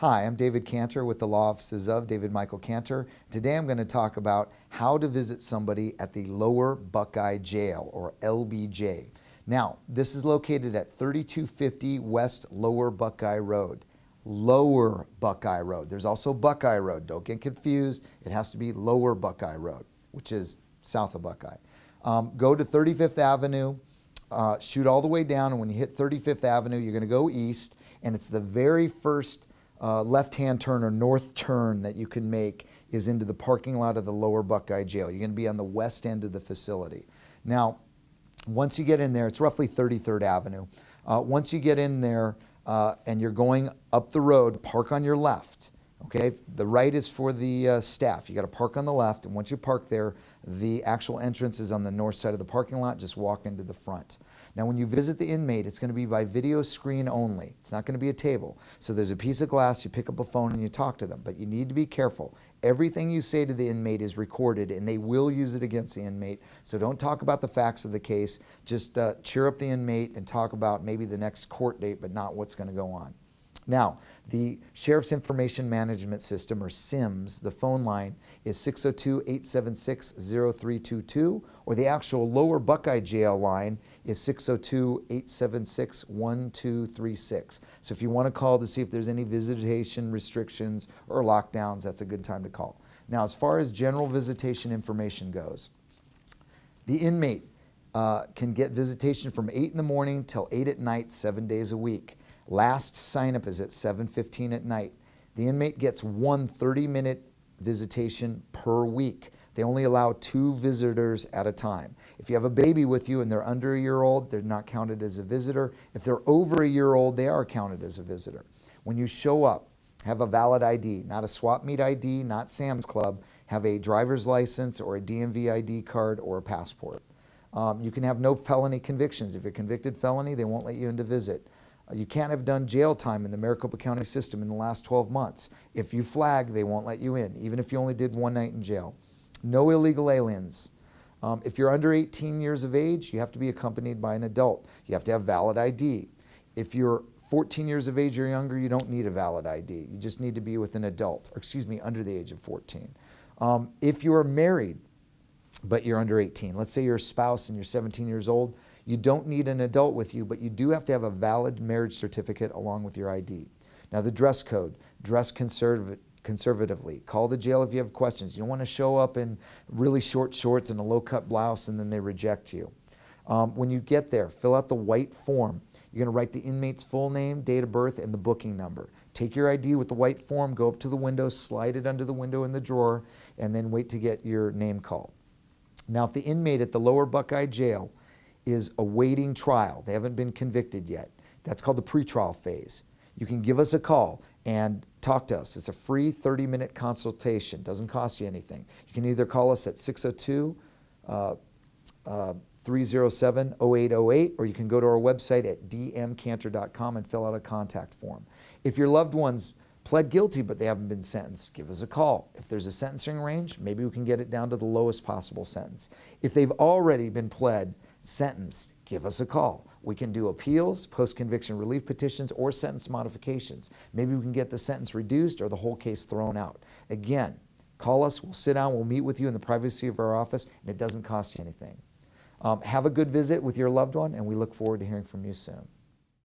Hi, I'm David Cantor with the Law Offices of David Michael Cantor. Today I'm going to talk about how to visit somebody at the Lower Buckeye Jail or LBJ. Now, this is located at 3250 West Lower Buckeye Road. Lower Buckeye Road. There's also Buckeye Road. Don't get confused. It has to be Lower Buckeye Road, which is south of Buckeye. Um, go to 35th Avenue, uh, shoot all the way down, and when you hit 35th Avenue, you're going to go east, and it's the very first uh, left-hand turn or north turn that you can make is into the parking lot of the lower Buckeye Jail. You're going to be on the west end of the facility. Now, once you get in there, it's roughly 33rd Avenue. Uh, once you get in there uh, and you're going up the road, park on your left. Okay, the right is for the uh, staff. You got to park on the left, and once you park there, the actual entrance is on the north side of the parking lot. Just walk into the front. Now, when you visit the inmate, it's going to be by video screen only. It's not going to be a table. So there's a piece of glass, you pick up a phone and you talk to them, but you need to be careful. Everything you say to the inmate is recorded and they will use it against the inmate. So don't talk about the facts of the case. Just uh, cheer up the inmate and talk about maybe the next court date, but not what's going to go on. Now, the Sheriff's Information Management System, or SIMS, the phone line is 602-876-0322, or the actual lower Buckeye Jail line is 602-876-1236. So if you want to call to see if there's any visitation restrictions or lockdowns, that's a good time to call. Now, as far as general visitation information goes, the inmate uh, can get visitation from 8 in the morning till 8 at night, seven days a week. Last sign up is at 7.15 at night. The inmate gets one 30-minute visitation per week. They only allow two visitors at a time. If you have a baby with you and they're under a year old, they're not counted as a visitor. If they're over a year old, they are counted as a visitor. When you show up, have a valid ID, not a swap meet ID, not Sam's Club, have a driver's license or a DMV ID card or a passport. Um, you can have no felony convictions. If you're convicted felony, they won't let you in to visit. You can't have done jail time in the Maricopa County system in the last 12 months. If you flag, they won't let you in, even if you only did one night in jail. No illegal aliens. Um, if you're under 18 years of age, you have to be accompanied by an adult. You have to have valid ID. If you're 14 years of age or younger, you don't need a valid ID. You just need to be with an adult, or excuse me, under the age of 14. Um, if you are married, but you're under 18, let's say you're a spouse and you're 17 years old, you don't need an adult with you, but you do have to have a valid marriage certificate along with your ID. Now the dress code, dress conservative, conservatively. Call the jail if you have questions. You don't want to show up in really short shorts and a low-cut blouse and then they reject you. Um, when you get there, fill out the white form. You're going to write the inmate's full name, date of birth, and the booking number. Take your ID with the white form, go up to the window, slide it under the window in the drawer, and then wait to get your name called. Now, if the inmate at the lower Buckeye jail is awaiting trial. They haven't been convicted yet. That's called the pretrial phase. You can give us a call and talk to us. It's a free 30-minute consultation. Doesn't cost you anything. You can either call us at 602 uh, uh, 307-0808 or you can go to our website at dmcantor.com and fill out a contact form. If your loved ones pled guilty but they haven't been sentenced, give us a call. If there's a sentencing range, maybe we can get it down to the lowest possible sentence. If they've already been pled sentenced, give us a call. We can do appeals, post-conviction relief petitions, or sentence modifications. Maybe we can get the sentence reduced or the whole case thrown out. Again, call us, we'll sit down, we'll meet with you in the privacy of our office, and it doesn't cost you anything. Um, have a good visit with your loved one, and we look forward to hearing from you soon.